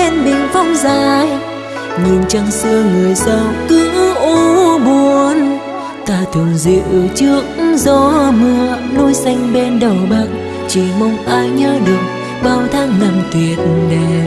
lên bình phong dài. Nhìn trăng xưa người giàu cứ u buồn. Ta thường dịu trước gió mưa, núi xanh bên đầu bạc chỉ mong ai nhớ được bao tháng năm tuyệt đẹp.